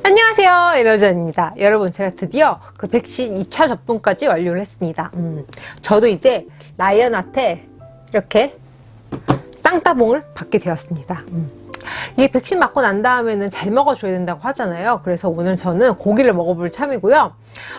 안녕하세요 에너지입니다 여러분 제가 드디어 그 백신 2차 접종까지 완료를 했습니다 음, 저도 이제 라이언한테 이렇게 쌍따봉을 받게 되었습니다 음. 이게 백신 맞고 난 다음에는 잘 먹어줘야 된다고 하잖아요 그래서 오늘 저는 고기를 먹어볼 참이고요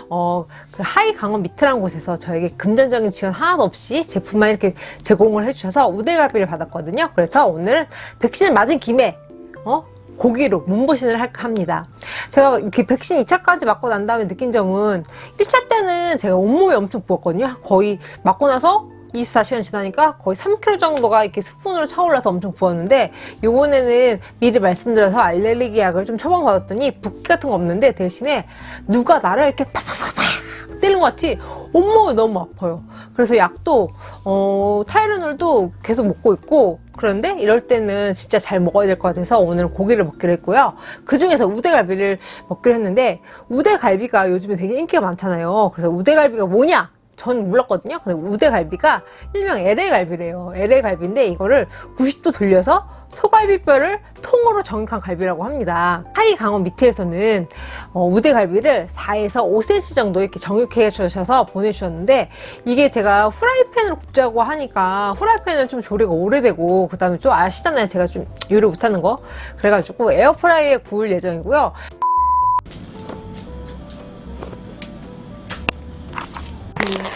어, 그 하이 강원 미트란 곳에서 저에게 금전적인 지원 하나도 없이 제품만 이렇게 제공을 해주셔서 우대갈비를 받았거든요 그래서 오늘은 백신을 맞은 김에 어? 고기로 몸보신을 합니다. 제가 이렇게 백신 2차까지 맞고 난 다음에 느낀 점은 1차 때는 제가 온몸이 엄청 부었거든요. 거의 맞고 나서 24시간 지나니까 거의 3kg 정도가 이렇게 수분으로 차올라서 엄청 부었는데 요번에는 미리 말씀드려서 알레르기 약을 좀 처방받았더니 붓기 같은 거 없는데 대신에 누가 나를 이렇게 팍팍팍팍 때리는 것 같이 온몸이 너무 아파요. 그래서 약도 어, 타이레놀도 계속 먹고 있고 그런데 이럴 때는 진짜 잘 먹어야 될 것 같아서 오늘 고기를 먹기로 했고요. 그 중에서 우대갈비를 먹기로 했는데 우대갈비가 요즘에 되게 인기가 많잖아요. 그래서 우대갈비가 뭐냐? 전 몰랐거든요. 근데 우대갈비가 일명 LA갈비래요. LA갈비인데 이거를 90도 돌려서 소갈비뼈를 통으로 정육한 갈비라고 합니다. 하이 강원 밑에서는 어, 우대갈비를 4에서 5cm 정도 이렇게 정육해 주셔서 보내주셨는데 이게 제가 후라이팬으로 굽자고 하니까 후라이팬은 좀 조리가 오래되고 그 다음에 좀 아시잖아요. 제가 좀 요리 못하는 거. 그래가지고 에어프라이에 구울 예정이고요.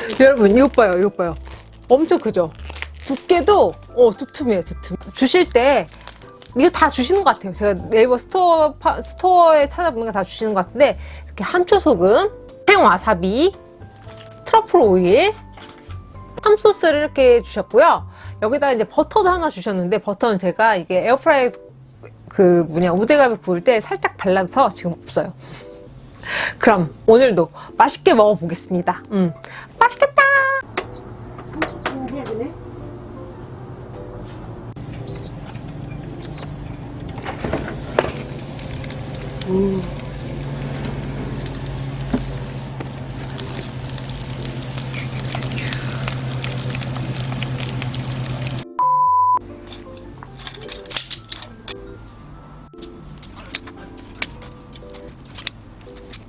여러분 이것 봐요 이것 봐요. 엄청 크죠? 두께도 어 두툼해요 두툼. 주실 때 이거 다 주시는 것 같아요. 제가 네이버 스토어 파, 스토어에 찾아보니까 다 주시는 것 같은데 이렇게 함초 소금 생와사비 트러플 오일 함소스를 이렇게 주셨고요. 여기다 이제 버터도 하나 주셨는데 버터는 제가 이게 에어프라이 그 뭐냐 우대갈비 구울 때 살짝 발라서 지금 없어요. 그럼 오늘도 맛있게 먹어보겠습니다. 음, 맛있겠다! 음.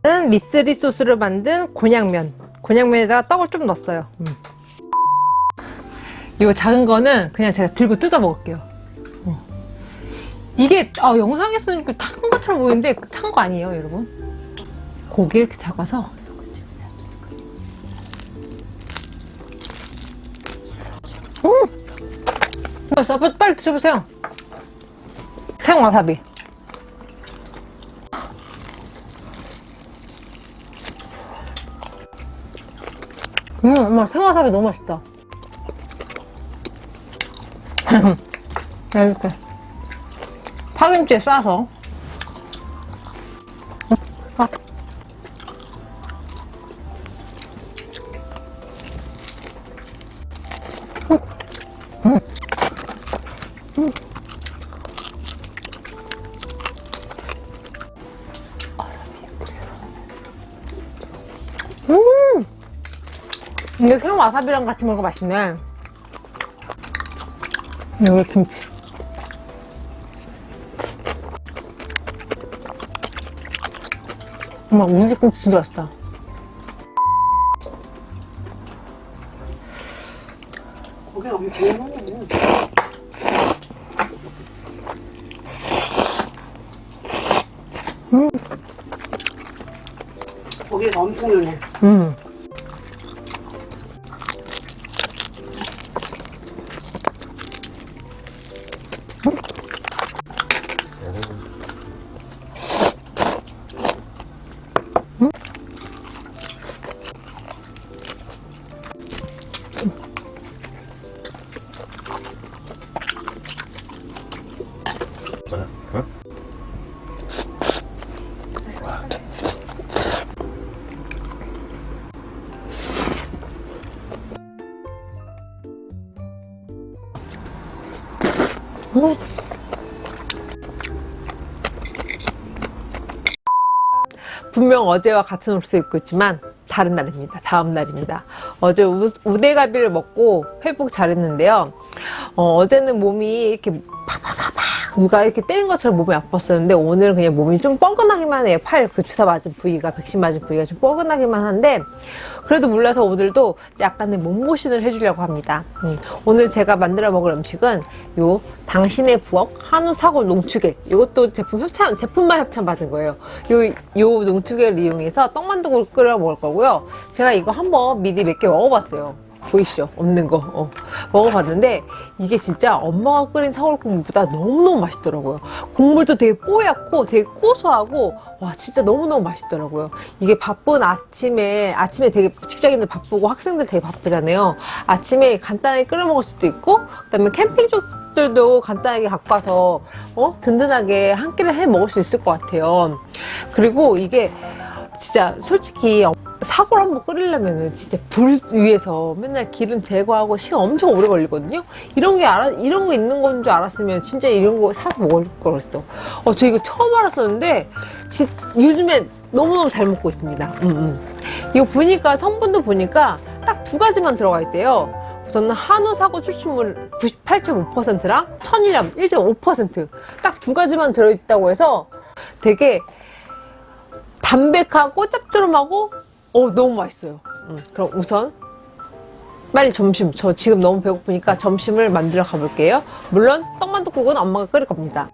는 미쓰리 소스로 만든 곤약면 곤약면에다가 떡을 좀 넣었어요 음. 이거 작은 거는 그냥 제가 들고 뜯어 먹을게요 어. 이게 아, 영상에서는 탄 것처럼 보이는데 탄 거 아니에요 여러분 고기 이렇게 잡아서 음! 빨리 드셔보세요 생와사비 음, 엄마 생와사비 너무 맛있다. 이렇게 파김치에 싸서 아. 음. 와사비랑 같이 먹으면 맛있네. 여기 김치? 엄마 우지김치 진짜 맛있다. 고기가 엄청 많네 음. 고기가 엄청 연해. 음. 어? 분명 어제와 같은 옷을 입고 있지만 다른 날입니다. 다음 날입니다. 어제 우, 우대갈비를 먹고 회복 잘했는데요. 어, 어제는 몸이 이렇게 팍팍팍팍 누가 이렇게 때린 것처럼 몸이 아팠었는데 오늘은 그냥 몸이 좀 뻐근하기만 해요. 팔 그 주사 맞은 부위가 백신 맞은 부위가 좀 뻐근하기만 한데 그래도 몰라서 오늘도 약간의 몸보신을 해주려고 합니다. 음, 오늘 제가 만들어 먹을 음식은 요 당신의 부엌 한우 사골 농축액 이것도 제품 협찬 제품만 협찬 받은 거예요. 요, 요 농축액을 이용해서 떡만두국을 끓여 먹을 거고요. 제가 이거 한번 미리 몇 개 먹어봤어요. 보이시죠? 없는 거. 어. 먹어봤는데 이게 진짜 엄마가 끓인 사골국물보다 너무너무 맛있더라고요. 국물도 되게 뽀얗고 되게 고소하고 와 진짜 너무너무 맛있더라고요. 이게 바쁜 아침에 아침에 되게 직장인들 바쁘고 학생들 되게 바쁘잖아요. 아침에 간단하게 끓여 먹을 수도 있고 그 다음에 캠핑족들도 간단하게 갖고 와서 어? 든든하게 한 끼를 해 먹을 수 있을 것 같아요. 그리고 이게 진짜 솔직히 사골 한번 끓이려면은 진짜 불 위에서 맨날 기름 제거하고 시간 엄청 오래 걸리거든요. 이런 게 알아 이런 거 있는 건 줄 알았으면 진짜 이런 거 사서 먹을 거랬어. 어, 저 이거 처음 알았었는데 진, 요즘에 너무너무 잘 먹고 있습니다. 음, 음. 이거 보니까 성분도 보니까 딱 두 가지만 들어가 있대요. 우선은 한우 사고 추출물 98.5%랑 천일염 1.5%딱 두 가지만 들어있다고 해서 되게 담백하고 짭조름하고 어 너무 맛있어요. 음, 그럼 우선 빨리 점심 저 지금 너무 배고프니까 점심을 만들어 가볼게요. 물론 떡만둣국은 엄마가 끓일 겁니다.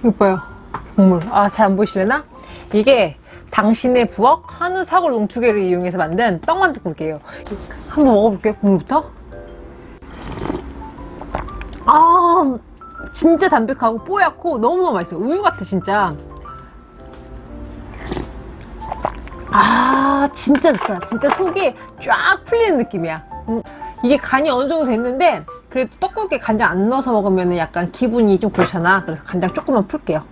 이거 봐요. 국물. 아, 잘 안 보이시려나? 이게 당신의 부엌 한우 사골 농축액을 이용해서 만든 떡만둣국이에요. 한번 먹어볼게요, 국물부터. 아, 진짜 담백하고 뽀얗고 너무너무 맛있어요. 우유 같아, 진짜. 아, 진짜 좋다. 진짜 속이 쫙 풀리는 느낌이야. 음, 이게 간이 어느 정도 됐는데, 그래도 떡국에 간장 안 넣어서 먹으면 약간 기분이 좀 그렇잖아. 그래서 간장 조금만 풀게요.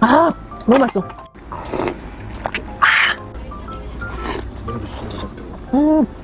아, 너무 맛있어. 음.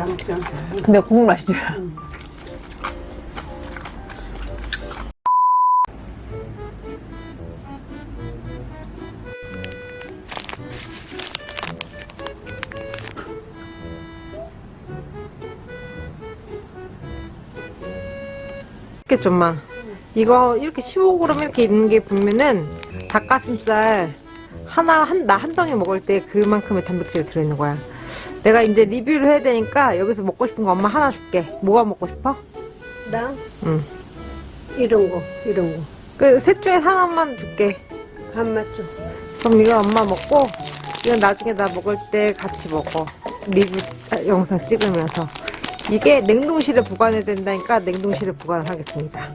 안 먹지 않게. 근데 국물 맛있지? 이렇게 좀만 이거 이렇게 15g 이렇게 있는 게 보면은 닭가슴살 하나 한 나 한 덩이 먹을 때 그만큼의 단백질이 들어있는 거야. 내가 이제 리뷰를 해야 되니까 여기서 먹고 싶은 거 엄마 하나 줄게. 뭐가 먹고 싶어? 나 응. 이런 거, 이런 거. 그 셋 중에 하나만 줄게. 한 맞죠? 그럼 이거 엄마 먹고 이건 나중에 나 먹을 때 같이 먹어. 리뷰 아, 영상 찍으면서. 이게 냉동실에 보관해야 된다니까 냉동실에 보관을 하겠습니다.